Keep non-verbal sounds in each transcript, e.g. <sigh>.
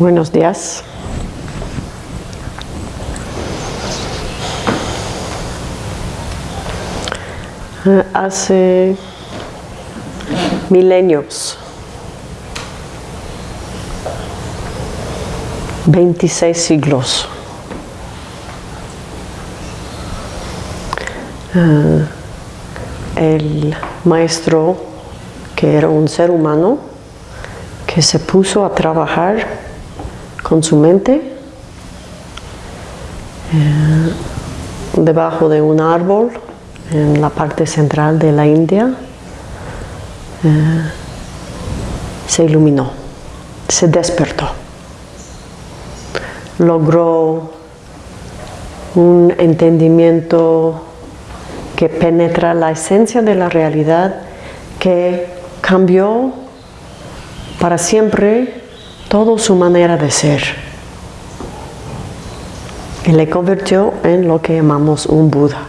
Buenos días. Eh, Hace milenios, 26 siglos, eh, el maestro, que era un ser humano, que se puso a trabajar con su mente eh, debajo de un árbol en la parte central de la India, eh, se iluminó, se despertó, logró un entendimiento que penetra la esencia de la realidad, que cambió para siempre toda su manera de ser y le convirtió en lo que llamamos un Buda.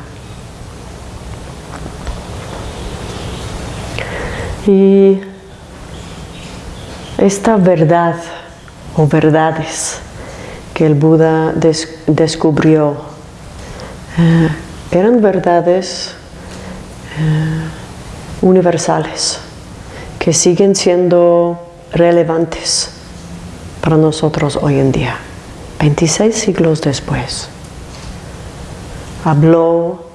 Y esta verdad o verdades que el Buda des descubrió eh, eran verdades eh, universales que siguen siendo relevantes para nosotros hoy en día, 26 siglos después. Habló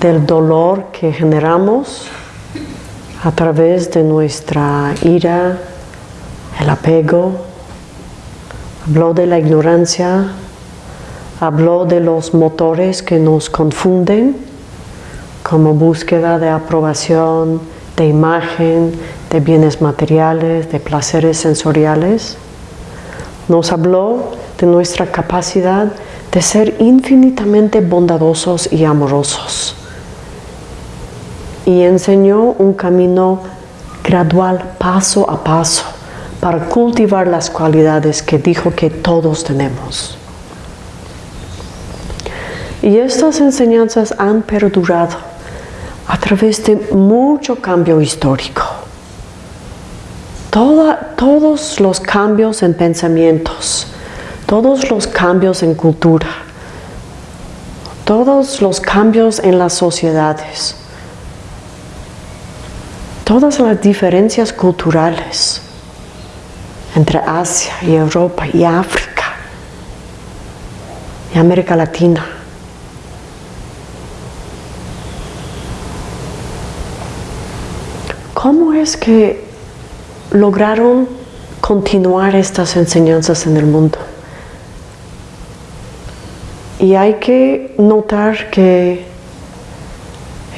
del dolor que generamos a través de nuestra ira, el apego, habló de la ignorancia, habló de los motores que nos confunden como búsqueda de aprobación, de imagen, de bienes materiales, de placeres sensoriales. Nos habló de nuestra capacidad de ser infinitamente bondadosos y amorosos y enseñó un camino gradual, paso a paso, para cultivar las cualidades que dijo que todos tenemos. Y estas enseñanzas han perdurado a través de mucho cambio histórico. Todos los cambios en pensamientos, todos los cambios en cultura, todos los cambios en las sociedades, todas las diferencias culturales entre Asia y Europa y África y América Latina. ¿Cómo es que lograron continuar estas enseñanzas en el mundo? Y hay que notar que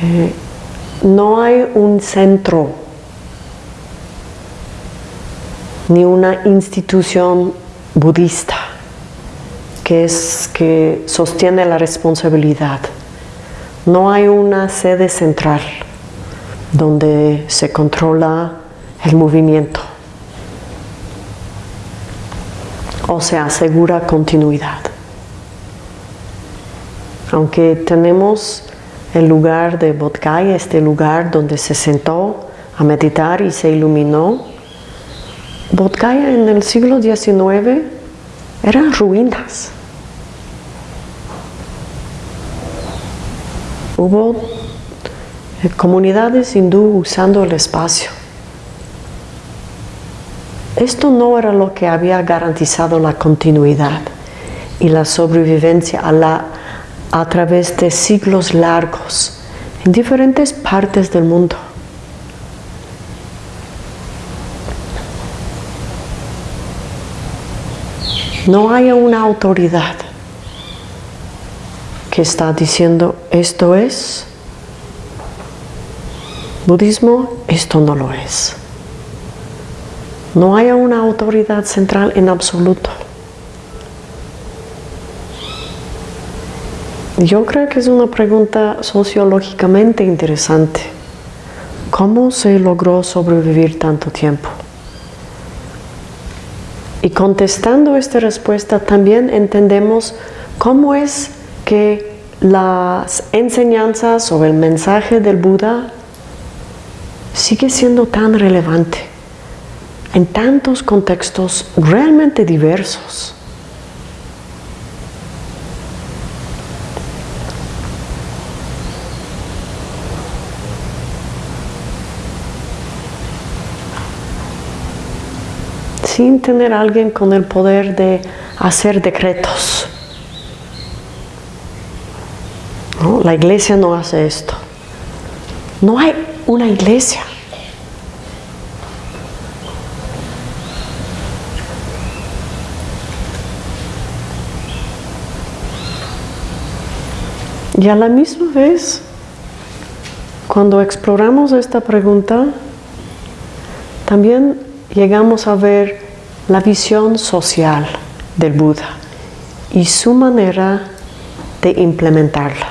eh, no hay un centro ni una institución budista que, es, que sostiene la responsabilidad. No hay una sede central donde se controla el movimiento o se asegura continuidad. Aunque tenemos el lugar de Bodhgaya, este lugar donde se sentó a meditar y se iluminó. Bodhgaya en el siglo XIX eran ruinas. Hubo eh, comunidades hindú usando el espacio. Esto no era lo que había garantizado la continuidad y la sobrevivencia a la a través de siglos largos en diferentes partes del mundo. No hay una autoridad que está diciendo esto es budismo, esto no lo es. No hay una autoridad central en absoluto. Yo creo que es una pregunta sociológicamente interesante. ¿Cómo se logró sobrevivir tanto tiempo? Y contestando esta respuesta también entendemos cómo es que las enseñanzas o el mensaje del Buda sigue siendo tan relevante en tantos contextos realmente diversos. sin tener a alguien con el poder de hacer decretos. La iglesia no hace esto. No hay una iglesia. Y a la misma vez, cuando exploramos esta pregunta, también llegamos a ver la visión social del Buda y su manera de implementarla.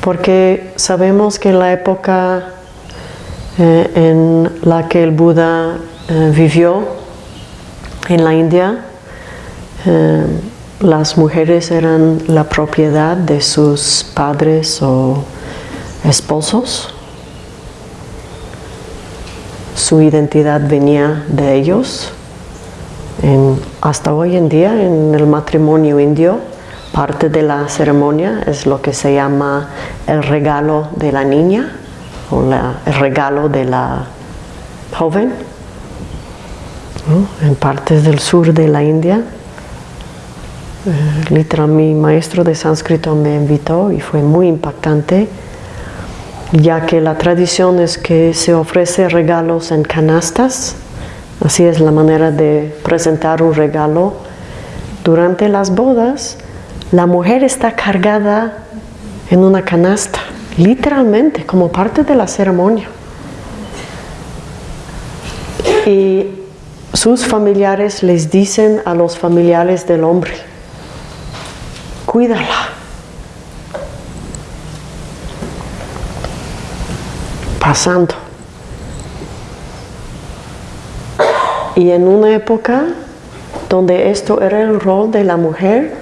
Porque sabemos que en la época eh, en la que el Buda eh, vivió en la India, eh, las mujeres eran la propiedad de sus padres o esposos. Su identidad venía de ellos. hasta hoy en día en el matrimonio indio, parte de la ceremonia es lo que se llama el regalo de la niña o el regalo de la joven. En partes del sur de la India literal, mi maestro de sánscrito me invitó y fue muy impactante, ya que la tradición es que se ofrece regalos en canastas, así es la manera de presentar un regalo. Durante las bodas, la mujer está cargada en una canasta, literalmente, como parte de la ceremonia. Y sus familiares les dicen a los familiares del hombre, cuídala. Pasando. Y en una época donde esto era el rol de la mujer,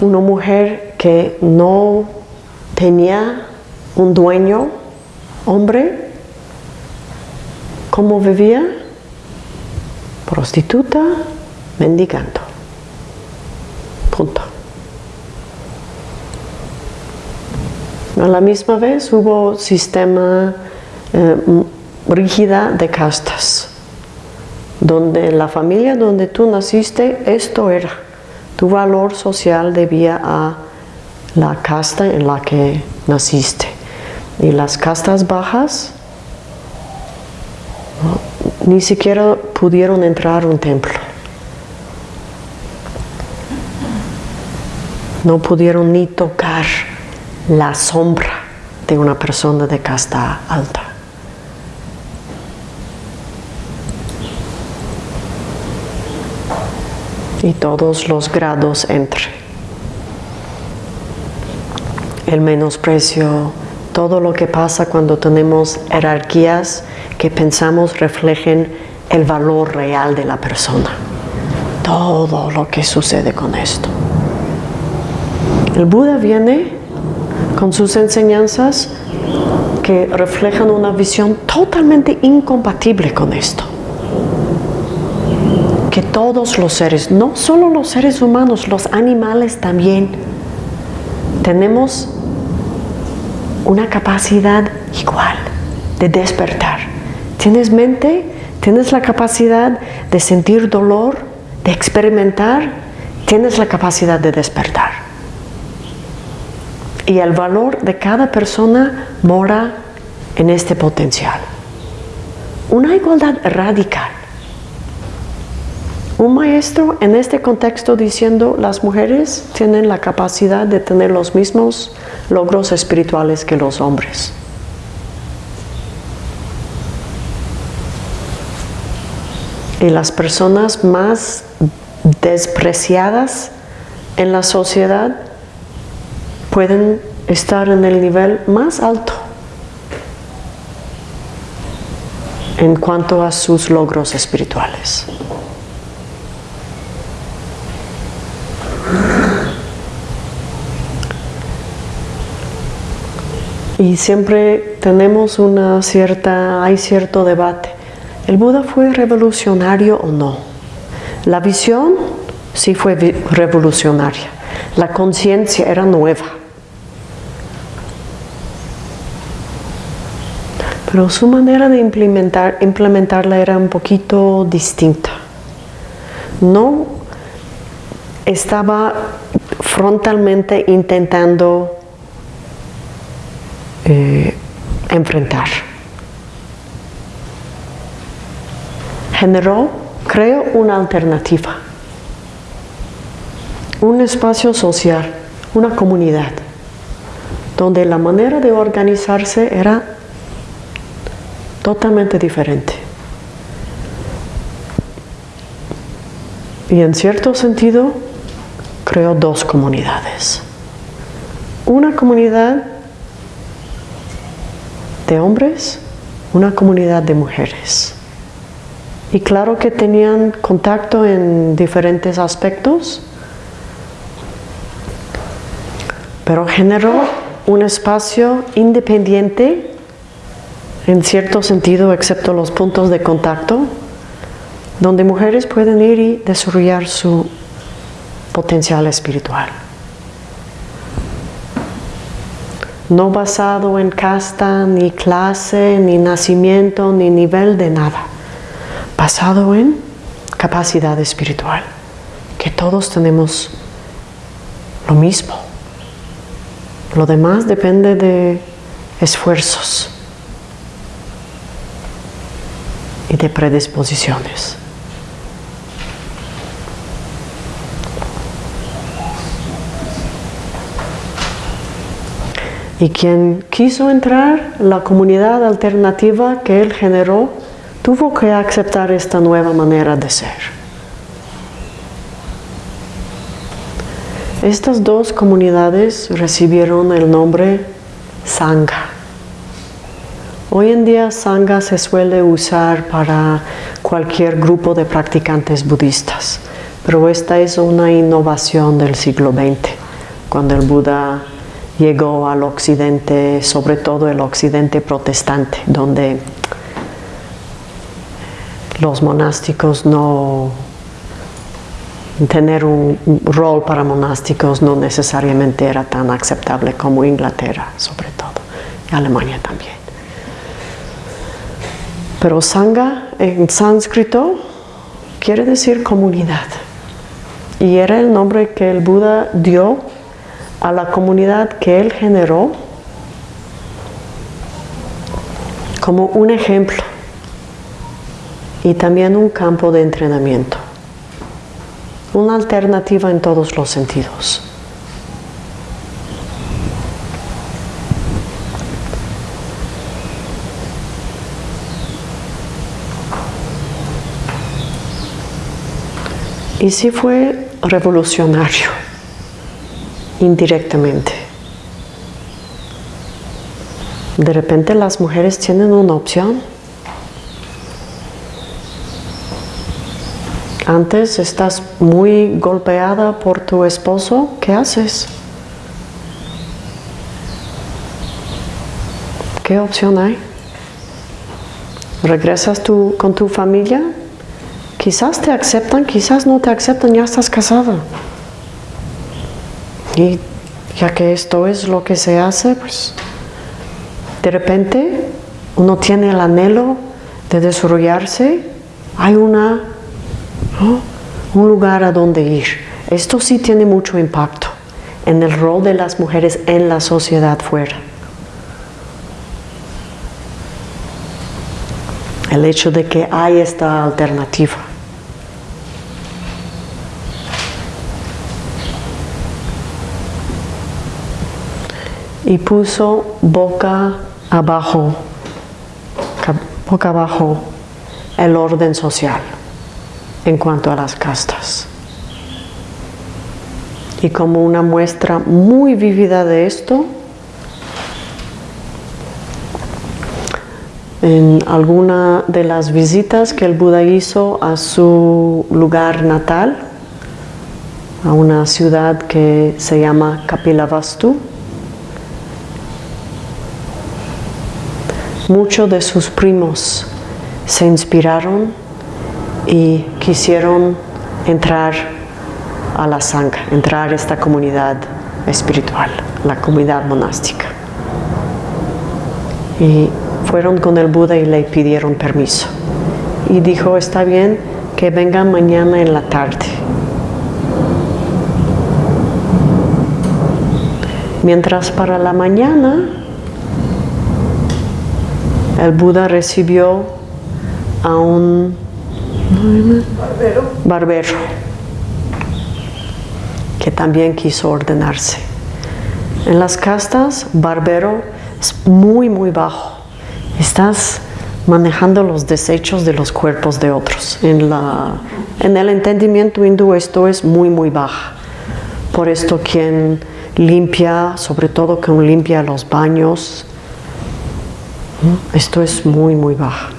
una mujer que no tenía un dueño, hombre, ¿cómo vivía? Prostituta, mendigando. Punto. A la misma vez hubo sistema eh, rígida de castas, donde la familia donde tú naciste, esto era. Tu valor social debía a la casta en la que naciste. Y las castas bajas ni siquiera pudieron entrar a un templo. No pudieron ni tocar la sombra de una persona de casta alta. Y todos los grados entre. El menosprecio, todo lo que pasa cuando tenemos jerarquías que pensamos reflejen el valor real de la persona. Todo lo que sucede con esto. El Buda viene con sus enseñanzas que reflejan una visión totalmente incompatible con esto. Que todos los seres, no solo los seres humanos, los animales también, tenemos una capacidad igual de despertar. Tienes mente, tienes la capacidad de sentir dolor, de experimentar, tienes la capacidad de despertar y el valor de cada persona mora en este potencial. Una igualdad radical. Un maestro en este contexto diciendo las mujeres tienen la capacidad de tener los mismos logros espirituales que los hombres. Y las personas más despreciadas en la sociedad pueden estar en el nivel más alto en cuanto a sus logros espirituales. Y siempre tenemos una cierta, hay cierto debate. ¿El Buda fue revolucionario o no? La visión sí fue revolucionaria. La conciencia era nueva. Pero su manera de implementar, implementarla era un poquito distinta. No estaba frontalmente intentando eh, enfrentar. Generó, creo, una alternativa, un espacio social, una comunidad, donde la manera de organizarse era totalmente diferente. Y en cierto sentido, creó dos comunidades. Una comunidad de hombres, una comunidad de mujeres. Y claro que tenían contacto en diferentes aspectos, pero generó un espacio independiente en cierto sentido, excepto los puntos de contacto, donde mujeres pueden ir y desarrollar su potencial espiritual. no basado en casta, ni clase, ni nacimiento, ni nivel de nada, basado en capacidad espiritual, que todos tenemos lo mismo. Lo demás depende de esfuerzos y de predisposiciones. Y quien quiso entrar, la comunidad alternativa que él generó, tuvo que aceptar esta nueva manera de ser. Estas dos comunidades recibieron el nombre Sangha. Hoy en día Sangha se suele usar para cualquier grupo de practicantes budistas, pero esta es una innovación del siglo XX, cuando el Buda llegó al occidente, sobre todo el occidente protestante, donde los monásticos no tener un rol para monásticos no necesariamente era tan aceptable como Inglaterra, sobre todo, y Alemania también. Pero Sangha en sánscrito quiere decir comunidad, y era el nombre que el Buda dio a la comunidad que él generó como un ejemplo y también un campo de entrenamiento, una alternativa en todos los sentidos. Y sí fue revolucionario indirectamente. De repente las mujeres tienen una opción. Antes estás muy golpeada por tu esposo, ¿qué haces? ¿Qué opción hay? ¿Regresas tú con tu familia? Quizás te aceptan, quizás no te aceptan, ya estás casada. Y ya que esto es lo que se hace, pues de repente uno tiene el anhelo de desarrollarse, hay una, un lugar a donde ir. Esto sí tiene mucho impacto en el rol de las mujeres en la sociedad fuera. El hecho de que hay esta alternativa. Y puso boca abajo, boca abajo el orden social en cuanto a las castas. Y como una muestra muy vívida de esto, en alguna de las visitas que el Buda hizo a su lugar natal, a una ciudad que se llama Kapilavastu, muchos de sus primos se inspiraron y quisieron entrar a la sangha, entrar a esta comunidad espiritual, la comunidad monástica. Y fueron con el Buda y le pidieron permiso. Y dijo, está bien que vengan mañana en la tarde. Mientras para la mañana el Buda recibió a un barbero. que también quiso ordenarse. En las castas, barbero es muy, muy bajo. Estás manejando los desechos de los cuerpos de otros. En, la, en el entendimiento hindú esto es muy, muy baja. Por esto quien limpia, sobre todo quien limpia los baños, esto es muy, muy baja.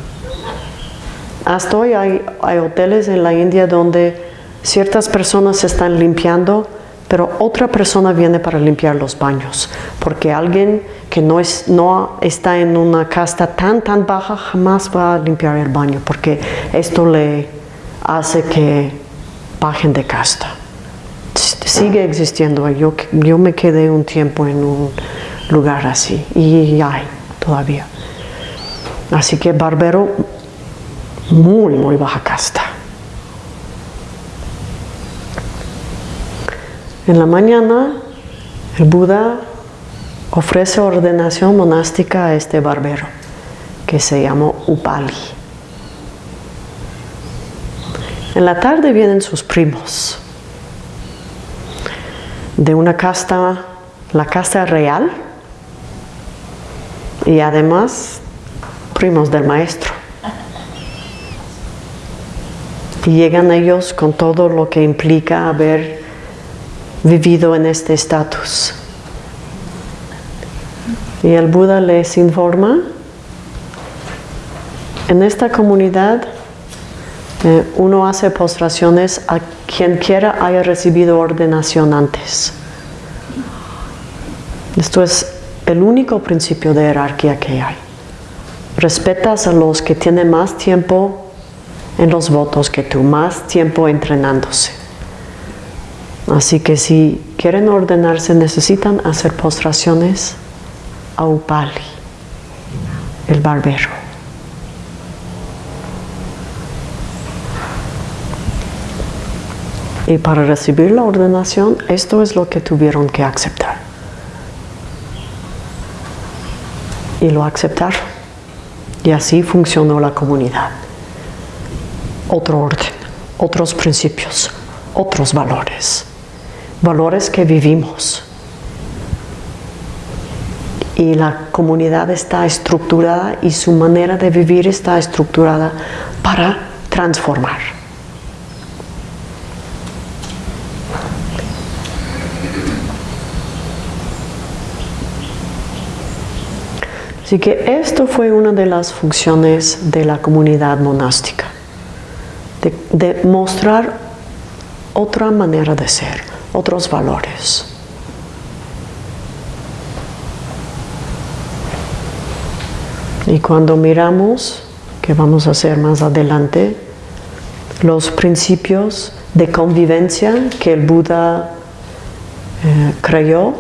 Hasta hoy hay, hoteles en la India donde ciertas personas se están limpiando, pero otra persona viene para limpiar los baños, porque alguien que no, es, no está en una casta tan, tan baja jamás va a limpiar el baño, porque esto le hace que bajen de casta. Sigue existiendo, yo, yo me quedé un tiempo en un lugar así y hay todavía. Así que barbero, muy, muy baja casta. En la mañana, el Buda ofrece ordenación monástica a este barbero, que se llamó Upali. En la tarde vienen sus primos, de una casta, la casta real, y además primos del maestro. Y llegan ellos con todo lo que implica haber vivido en este estatus. Y el Buda les informa, en esta comunidad eh, uno hace postraciones a quien quiera haya recibido ordenación antes. Esto es el único principio de jerarquía que hay. Respetas a los que tienen más tiempo en los votos que tú, más tiempo entrenándose. Así que si quieren ordenarse, necesitan hacer postraciones a Upali, el barbero. Y para recibir la ordenación, esto es lo que tuvieron que aceptar. Y lo aceptaron. Y así funcionó la comunidad. Otro orden, otros principios, otros valores. Valores que vivimos. Y la comunidad está estructurada y su manera de vivir está estructurada para transformar. Así que esto fue una de las funciones de la comunidad monástica, de, mostrar otra manera de ser, otros valores. Y cuando miramos, que vamos a hacer más adelante, los principios de convivencia que el Buda eh, creyó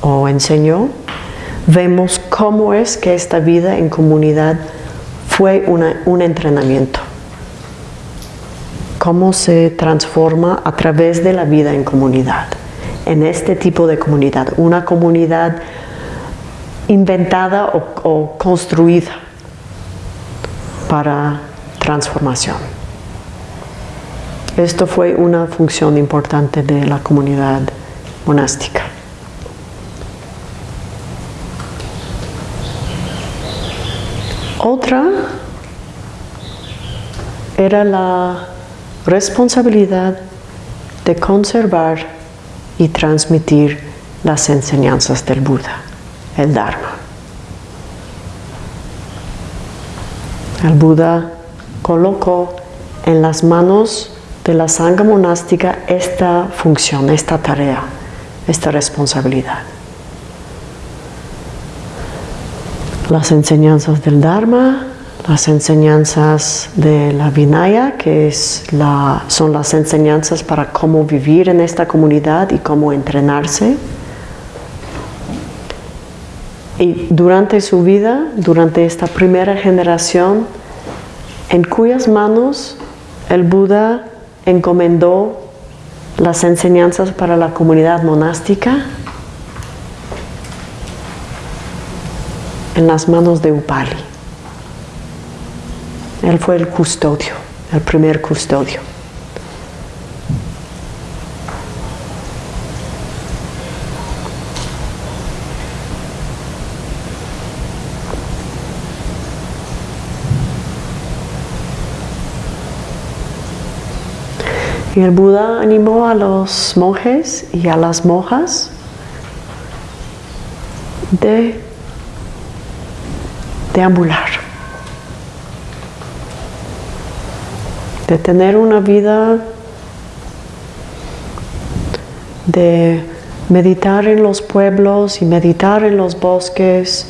o enseñó, vemos cómo es que esta vida en comunidad fue un entrenamiento. Cómo se transforma a través de la vida en comunidad, en este tipo de comunidad, una comunidad inventada o construida para transformación. Esto fue una función importante de la comunidad monástica. Otra era la responsabilidad de conservar y transmitir las enseñanzas del Buda, el Dharma. El Buda colocó en las manos de la sangha monástica esta función, esta tarea, esta responsabilidad. Las enseñanzas del Dharma, las enseñanzas de la Vinaya, que es la, son las enseñanzas para cómo vivir en esta comunidad y cómo entrenarse. Y durante su vida, durante esta primera generación, en cuyas manos el Buda encomendó las enseñanzas para la comunidad monástica, en las manos de Upali. Él fue el custodio, el primer custodio. Y el Buda animó a los monjes y a las monjas de deambular, de tener una vida de meditar en los pueblos y meditar en los bosques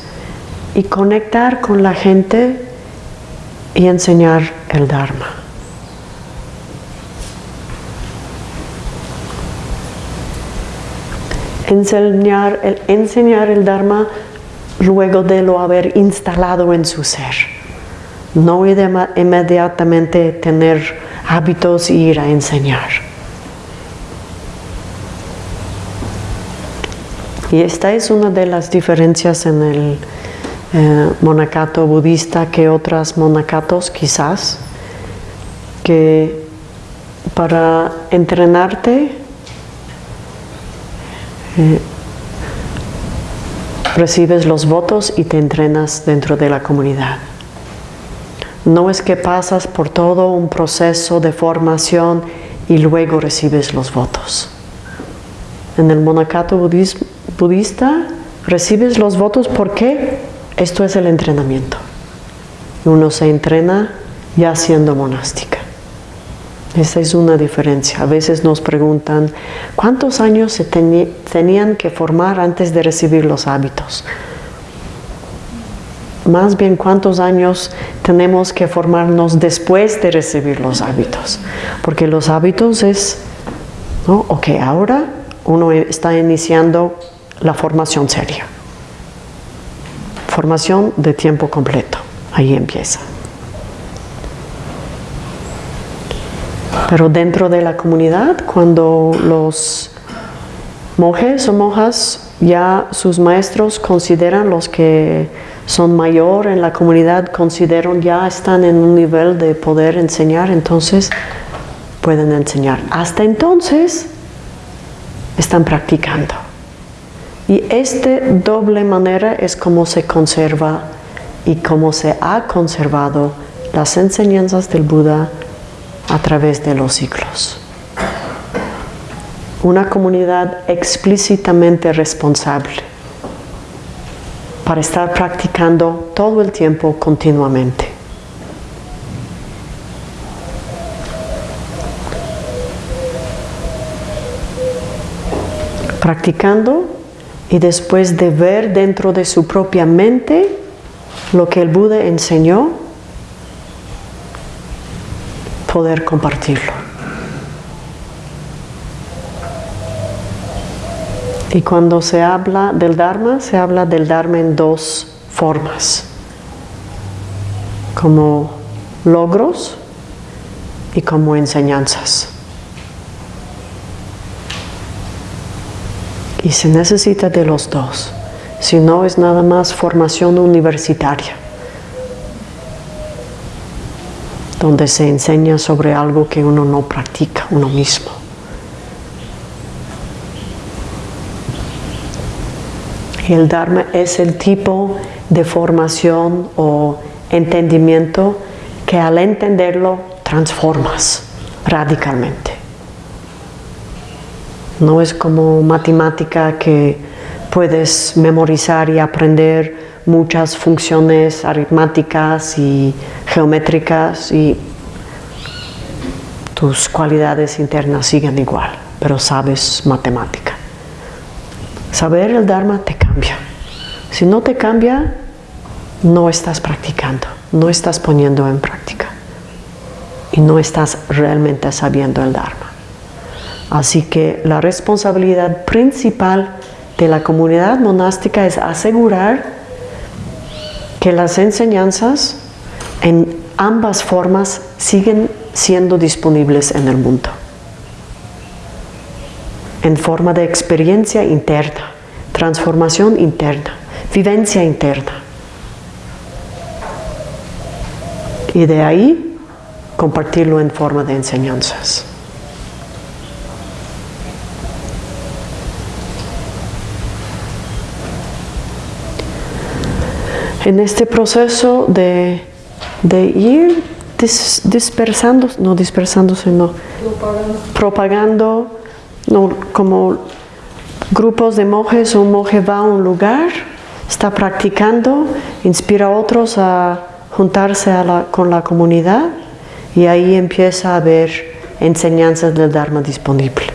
y conectar con la gente y enseñar el Dharma. enseñar el, enseñar el Dharma luego de lo haber instalado en su ser. No inmediatamente tener hábitos e ir a enseñar. Y esta es una de las diferencias en el eh, monacato budista que otras monacatos quizás, que para entrenarte eh, recibes los votos y te entrenas dentro de la comunidad. No es que pasas por todo un proceso de formación y luego recibes los votos. En el monacato budista recibes los votos porque esto es el entrenamiento. Uno se entrena ya siendo monástica. Esa es una diferencia. A veces nos preguntan, ¿cuántos años se tenían que formar antes de recibir los hábitos? Más bien, ¿cuántos años tenemos que formarnos después de recibir los hábitos? Porque los hábitos es, ¿no? ok, ahora uno está iniciando la formación seria. Formación de tiempo completo. Ahí empieza. Pero dentro de la comunidad, cuando los monjes o monjas ya sus maestros consideran los que son mayor en la comunidad, consideran ya están en un nivel de poder enseñar, entonces pueden enseñar. Hasta entonces están practicando. Y esta doble manera es como se conserva y cómo se ha conservado las enseñanzas del Buda a través de los siglos. Una comunidad explícitamente responsable para estar practicando todo el tiempo continuamente. Practicando y después de ver dentro de su propia mente lo que el Buda enseñó, poder compartirlo. Y cuando se habla del Dharma, se habla del Dharma en dos formas, como logros y como enseñanzas. Y se necesita de los dos, si no es nada más formación universitaria. Donde se enseña sobre algo que uno no practica uno mismo. El Dharma es el tipo de formación o entendimiento que al entenderlo transformas radicalmente. No es como matemática que puedes memorizar y aprender muchas funciones aritméticas y geométricas y tus cualidades internas siguen igual, pero sabes matemática. Saber el Dharma te cambia. Si no te cambia, no estás practicando, no estás poniendo en práctica y no estás realmente sabiendo el Dharma. Así que la responsabilidad principal de la comunidad monástica es asegurar que las enseñanzas en ambas formas siguen siendo disponibles en el mundo, en forma de experiencia interna, transformación interna, vivencia interna. Y de ahí compartirlo en forma de enseñanzas. En este proceso de, ir dispersando, no dispersándose, no, propagando, como grupos de monjes, un monje va a un lugar, está practicando, inspira a otros a juntarse con la comunidad y ahí empieza a haber enseñanzas del Dharma disponible.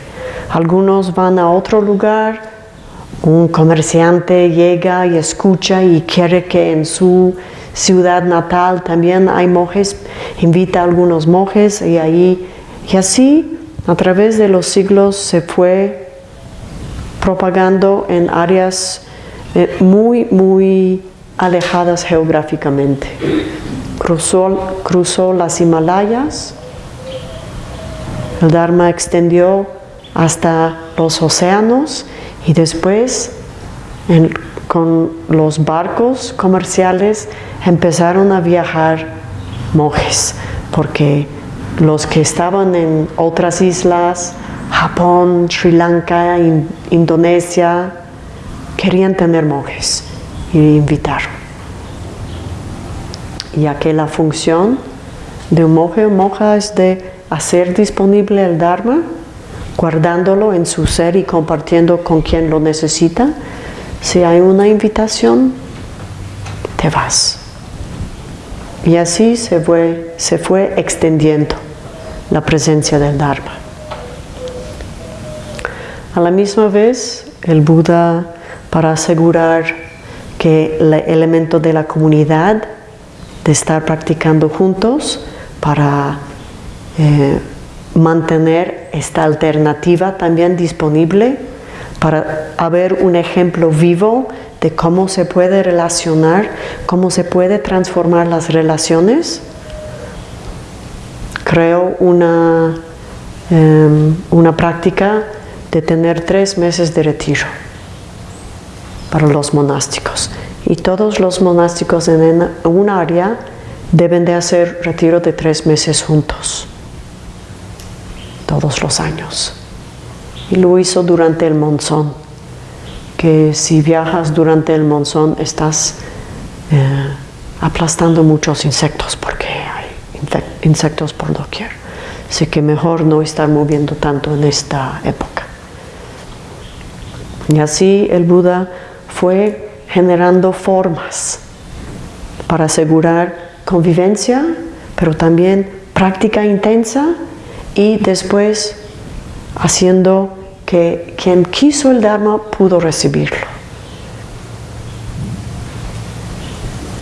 Algunos van a otro lugar, un comerciante llega y escucha y quiere que en su ciudad natal también hay monjes, invita a algunos monjes y ahí, y así a través de los siglos se fue propagando en áreas eh, muy, muy alejadas geográficamente. Cruzó, cruzó las Himalayas, el Dharma extendió hasta los océanos y después con los barcos comerciales empezaron a viajar monjes, porque los que estaban en otras islas, Japón, Sri Lanka, Indonesia, querían tener monjes y invitaron. Ya que la función de un monje o monja es de hacer disponible el Dharma, guardándolo en su ser y compartiendo con quien lo necesita, si hay una invitación, te vas. Y así se fue, se fue extendiendo la presencia del Dharma. A la misma vez, el Buda, para asegurar que el elemento de la comunidad, de estar practicando juntos, para eh, mantener esta alternativa también disponible, para haber un ejemplo vivo de cómo se puede relacionar, cómo se puede transformar las relaciones. Creo una, em, una práctica de tener tres meses de retiro para los monásticos. Y todos los monásticos en un área deben de hacer retiro de tres meses juntos, todos los años. Y lo hizo durante el monzón, que si viajas durante el monzón estás eh, aplastando muchos insectos porque hay insectos por doquier. Así que mejor no estar moviendo tanto en esta época. Y así el Buda fue generando formas para asegurar convivencia, pero también práctica intensa y después haciendo que quien quiso el Dharma pudo recibirlo.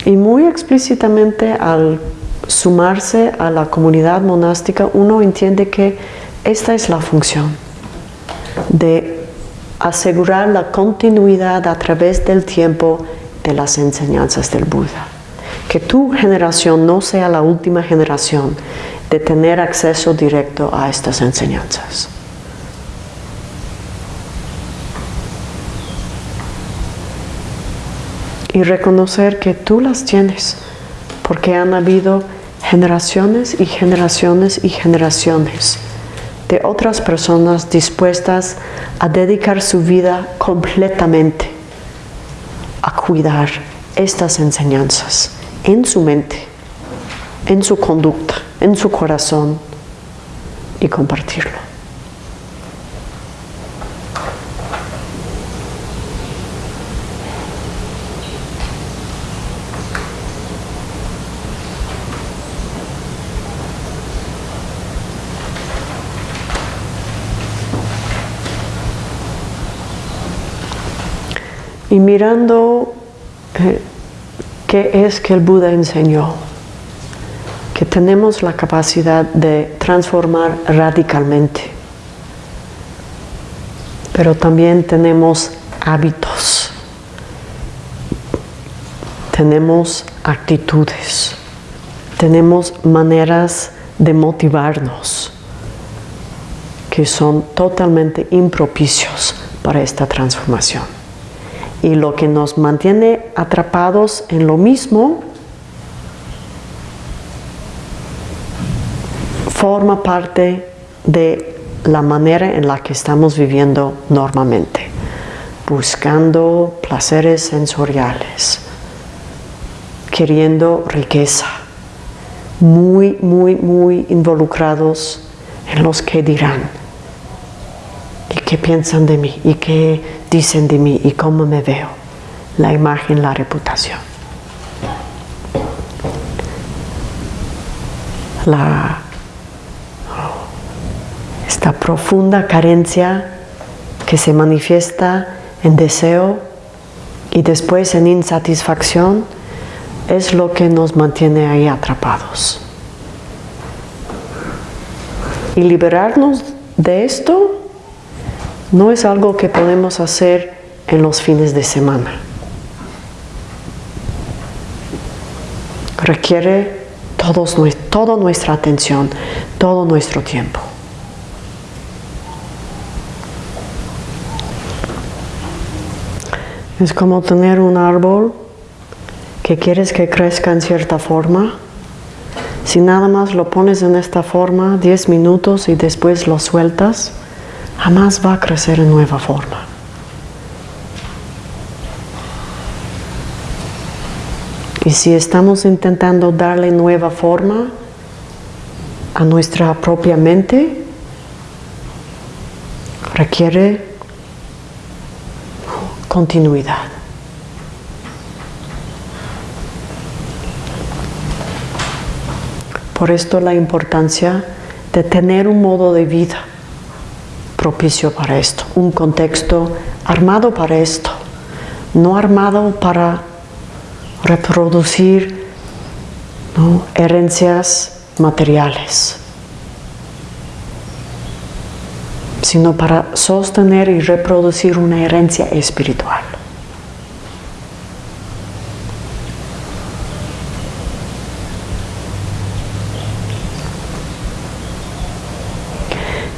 Y muy explícitamente al sumarse a la comunidad monástica, uno entiende que esta es la función de asegurar la continuidad a través del tiempo de las enseñanzas del Buda. Que tu generación no sea la última generación de tener acceso directo a estas enseñanzas. Y reconocer que tú las tienes, porque han habido generaciones y generaciones y generaciones de otras personas dispuestas a dedicar su vida completamente a cuidar estas enseñanzas en su mente, en su conducta, en su corazón y compartirlo. Y mirando eh, ¿qué es que el Buda enseñó? Que tenemos la capacidad de transformar radicalmente, pero también tenemos hábitos, tenemos actitudes, tenemos maneras de motivarnos que son totalmente impropicios para esta transformación. Y lo que nos mantiene atrapados en lo mismo forma parte de la manera en la que estamos viviendo normalmente, buscando placeres sensoriales, queriendo riqueza, muy, muy, muy involucrados en los que dirán y qué piensan de mí y qué dicen de mí y cómo me veo, la imagen, la reputación. La, esta profunda carencia que se manifiesta en deseo y después en insatisfacción es lo que nos mantiene ahí atrapados. Y liberarnos de esto no es algo que podemos hacer en los fines de semana. Requiere todos, toda nuestra atención, todo nuestro tiempo. Es como tener un árbol que quieres que crezca en cierta forma. Si nada más lo pones en esta forma 10 minutos y después lo sueltas, jamás va a crecer en nueva forma. Y si estamos intentando darle nueva forma a nuestra propia mente, requiere continuidad. Por esto la importancia de tener un modo de vida propicio para esto, un contexto armado para esto, no armado para reproducir herencias materiales, sino para sostener y reproducir una herencia espiritual.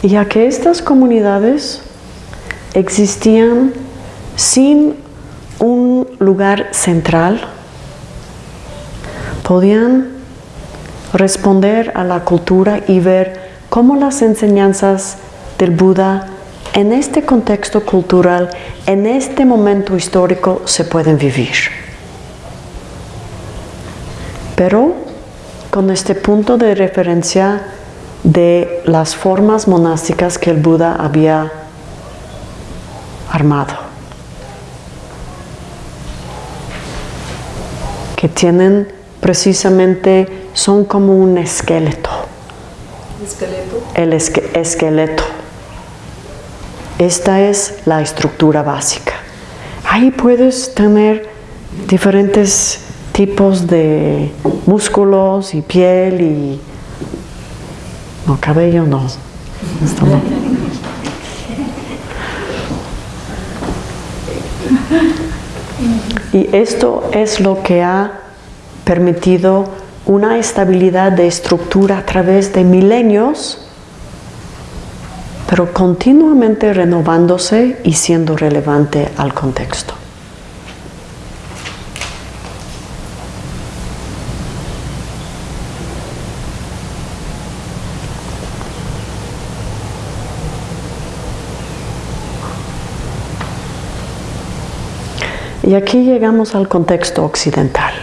ya que estas comunidades existían sin un lugar central, podían responder a la cultura y ver cómo las enseñanzas del Buda en este contexto cultural, en este momento histórico, se pueden vivir. Pero con este punto de referencia de las formas monásticas que el Buda había armado, que tienen precisamente, son como un esqueleto. ¿Esqueleto? El esqueleto. Esta es la estructura básica. Ahí puedes tener diferentes tipos de músculos y piel y no, cabello no. Y esto es lo que ha permitido una estabilidad de estructura a través de milenios, pero continuamente renovándose y siendo relevante al contexto. Y aquí llegamos al contexto occidental,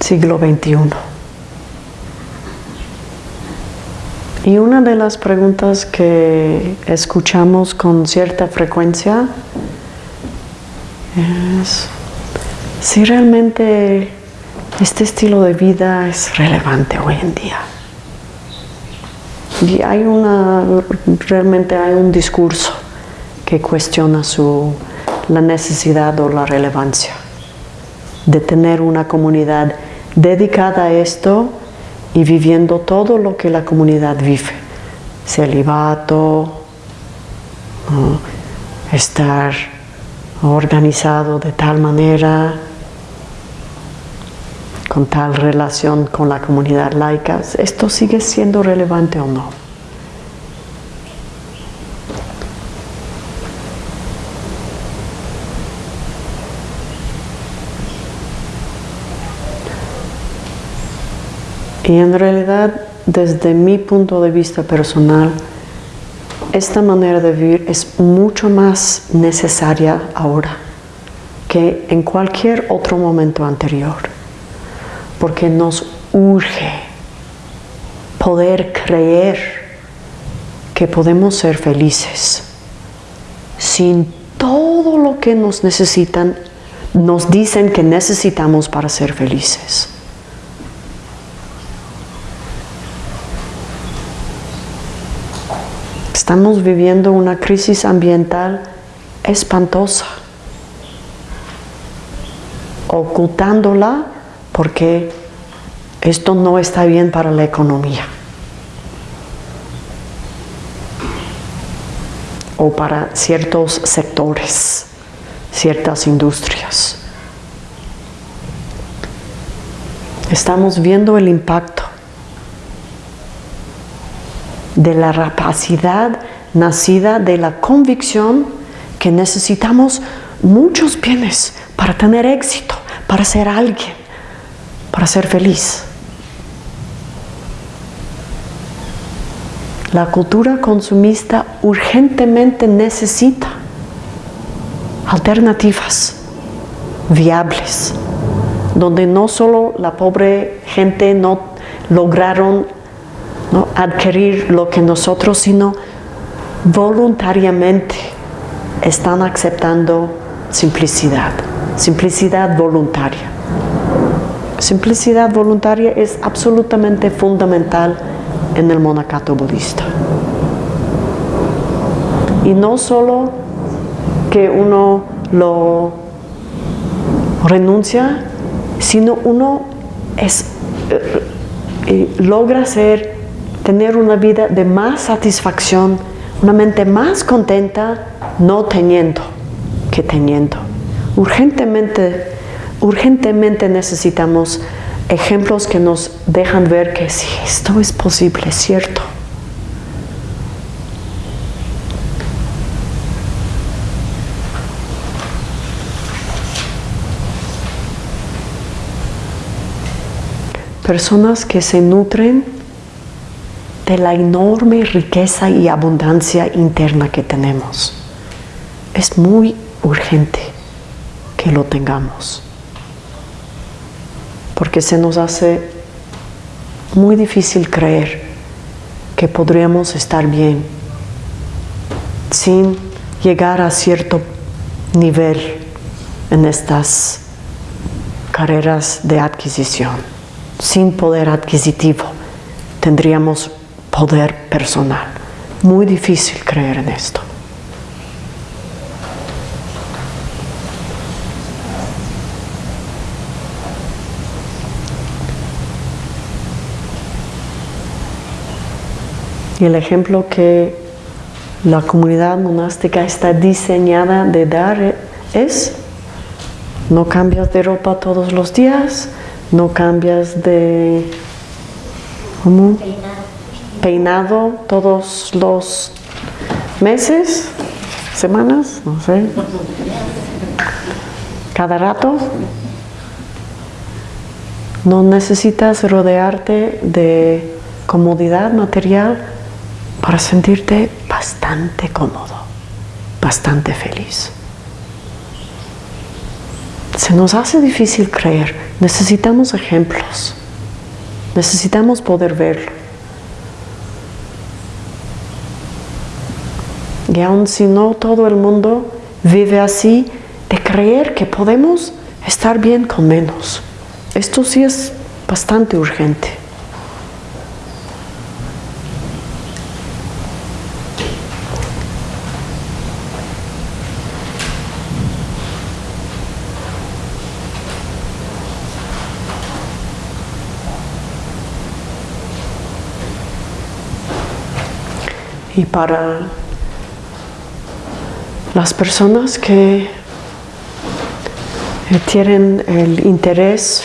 siglo XXI. Y una de las preguntas que escuchamos con cierta frecuencia es si realmente este estilo de vida es relevante hoy en día. Y hay una, realmente hay un discurso que cuestiona su la necesidad o la relevancia de tener una comunidad dedicada a esto y viviendo todo lo que la comunidad vive. Celibato, estar organizado de tal manera, con tal relación con la comunidad laica, ¿esto sigue siendo relevante o no? Y en realidad, desde mi punto de vista personal, esta manera de vivir es mucho más necesaria ahora que en cualquier otro momento anterior, porque nos urge poder creer que podemos ser felices sin todo lo que nos necesitan, nos dicen que necesitamos para ser felices. Estamos viviendo una crisis ambiental espantosa, ocultándola porque esto no está bien para la economía o para ciertos sectores, ciertas industrias. Estamos viendo el impacto de la rapacidad nacida de la convicción que necesitamos muchos bienes para tener éxito, para ser alguien, para ser feliz. La cultura consumista urgentemente necesita alternativas viables, donde no solo la pobre gente no lograron ¿no? adquirir lo que nosotros, sino voluntariamente están aceptando simplicidad, simplicidad voluntaria. Simplicidad voluntaria es absolutamente fundamental en el monacato budista. Y no solo que uno lo renuncia, sino uno es, eh, eh, logra ser tener una vida de más satisfacción, una mente más contenta, no teniendo que teniendo. Urgentemente, urgentemente necesitamos ejemplos que nos dejan ver que sí, esto es posible, es cierto. Personas que se nutren de la enorme riqueza y abundancia interna que tenemos. Es muy urgente que lo tengamos, porque se nos hace muy difícil creer que podríamos estar bien sin llegar a cierto nivel en estas carreras de adquisición. Sin poder adquisitivo tendríamos poder personal. Muy difícil creer en esto. Y el ejemplo que la comunidad monástica está diseñada de dar es, no cambias de ropa todos los días, no cambias de... ¿Cómo? Peinado todos los meses, semanas, no sé, cada rato. No necesitas rodearte de comodidad material para sentirte bastante cómodo, bastante feliz. Se nos hace difícil creer, necesitamos ejemplos, necesitamos poder verlo. Y aun si no todo el mundo vive así, de creer que podemos estar bien con menos. Esto sí es bastante urgente. Y para las personas que tienen el interés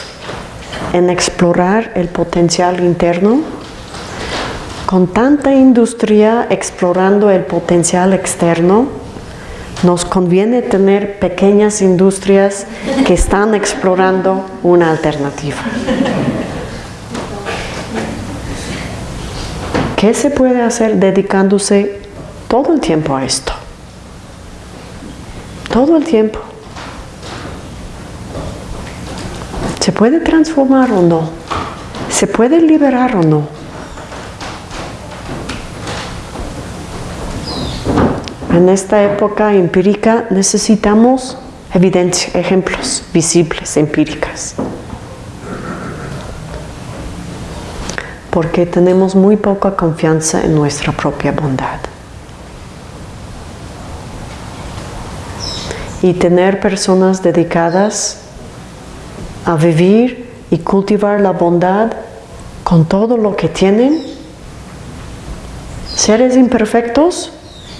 en explorar el potencial interno, con tanta industria explorando el potencial externo, nos conviene tener pequeñas industrias que están explorando una alternativa. ¿Qué se puede hacer dedicándose todo el tiempo a esto? Todo el tiempo. ¿Se puede transformar o no? ¿Se puede liberar o no? En esta época empírica necesitamos evidencia, ejemplos visibles, empíricas. Porque tenemos muy poca confianza en nuestra propia bondad. Y tener personas dedicadas a vivir y cultivar la bondad con todo lo que tienen, seres imperfectos,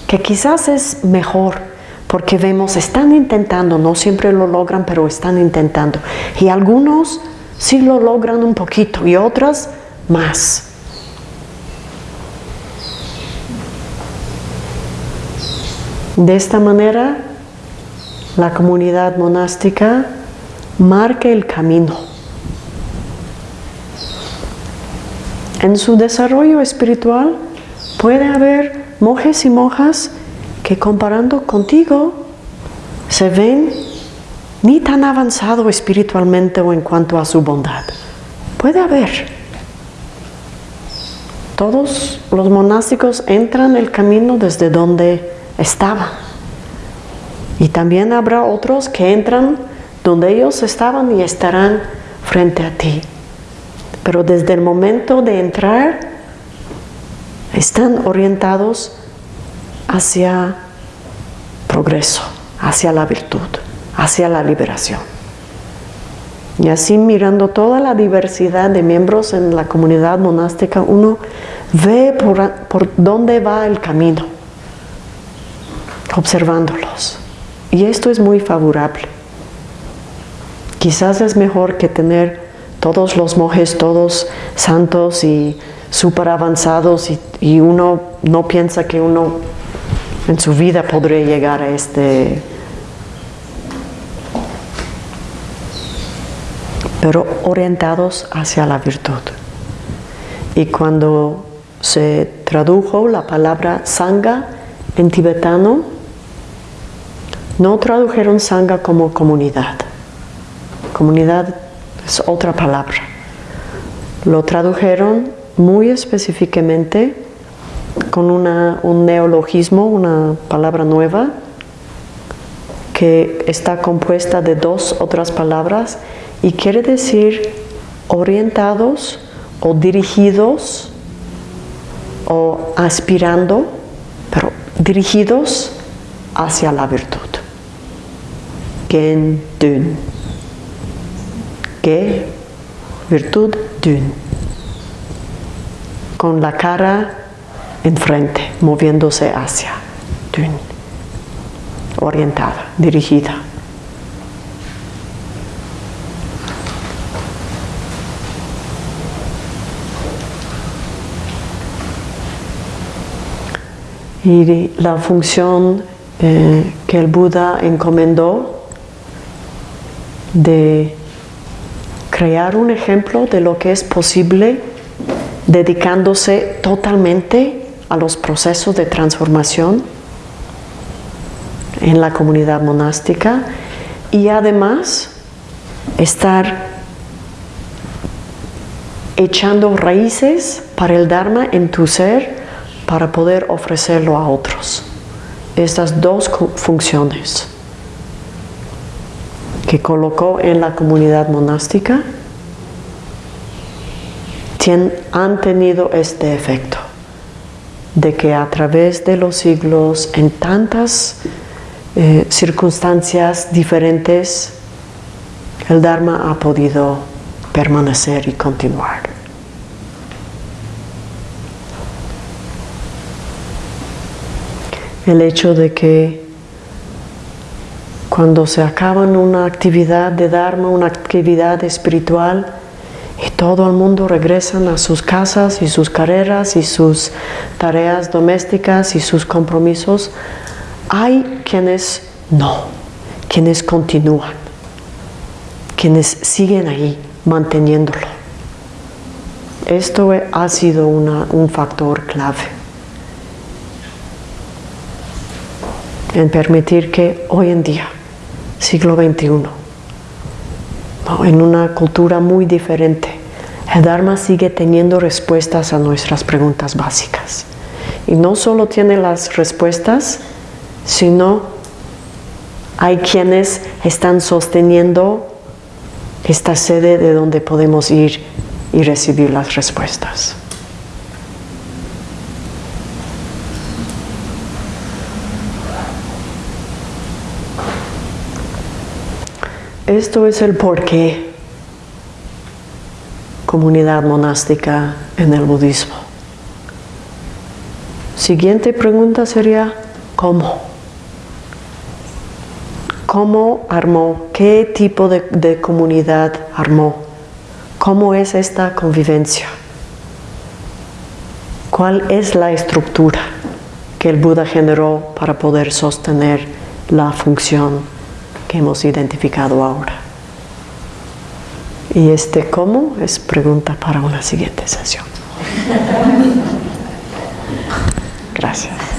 que quizás es mejor porque vemos, están intentando, no siempre lo logran, pero están intentando. Y algunos sí lo logran un poquito y otras más. De esta manera, la comunidad monástica marca el camino. En su desarrollo espiritual puede haber monjes y monjas que comparando contigo se ven ni tan avanzado espiritualmente o en cuanto a su bondad. Puede haber. Todos los monásticos entran el camino desde donde estaban. Y también habrá otros que entran donde ellos estaban y estarán frente a ti. Pero desde el momento de entrar, están orientados hacia progreso, hacia la virtud, hacia la liberación. Y así mirando toda la diversidad de miembros en la comunidad monástica, uno ve por, dónde va el camino, observándolos. Y esto es muy favorable. Quizás es mejor que tener todos los monjes, todos santos y súper avanzados y, uno no piensa que uno en su vida podría llegar a este pero orientados hacia la virtud. Y cuando se tradujo la palabra sangha en tibetano, no tradujeron sangha como comunidad. Comunidad es otra palabra. Lo tradujeron muy específicamente con un neologismo, una palabra nueva, que está compuesta de dos otras palabras y quiere decir orientados o dirigidos o aspirando, pero dirigidos hacia la virtud. Gen dun. Que virtud dun con la cara enfrente, moviéndose hacia, orientada, dirigida. Y la función eh, que el Buda encomendó de crear un ejemplo de lo que es posible dedicándose totalmente a los procesos de transformación en la comunidad monástica y además estar echando raíces para el Dharma en tu ser para poder ofrecerlo a otros. Estas dos funciones que colocó en la comunidad monástica han tenido este efecto de que a través de los siglos, en tantas eh, circunstancias diferentes, el Dharma ha podido permanecer y continuar. el hecho de que cuando se acaba una actividad de Dharma, una actividad espiritual, y todo el mundo regresan a sus casas y sus carreras y sus tareas domésticas y sus compromisos, hay quienes no, quienes continúan, quienes siguen ahí manteniéndolo. Esto ha sido un factor clave en permitir que hoy en día, siglo XXI, en una cultura muy diferente, el Dharma sigue teniendo respuestas a nuestras preguntas básicas. Y no solo tiene las respuestas, sino hay quienes están sosteniendo esta sede de donde podemos ir y recibir las respuestas. Esto es el porqué comunidad monástica en el budismo. Siguiente pregunta sería, ¿cómo? ¿Cómo armó? ¿Qué tipo de, de comunidad armó? ¿Cómo es esta convivencia? ¿Cuál es la estructura que el Buda generó para poder sostener la función que hemos identificado ahora. Y este cómo es pregunta para una siguiente sesión. <laughs> Gracias.